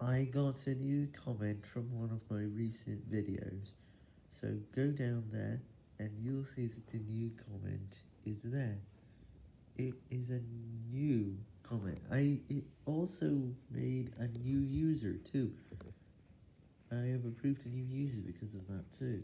I got a new comment from one of my recent videos, so go down there and you'll see that the new comment is there. It is a new comment. I it also made a new user too. I have approved a new user because of that too.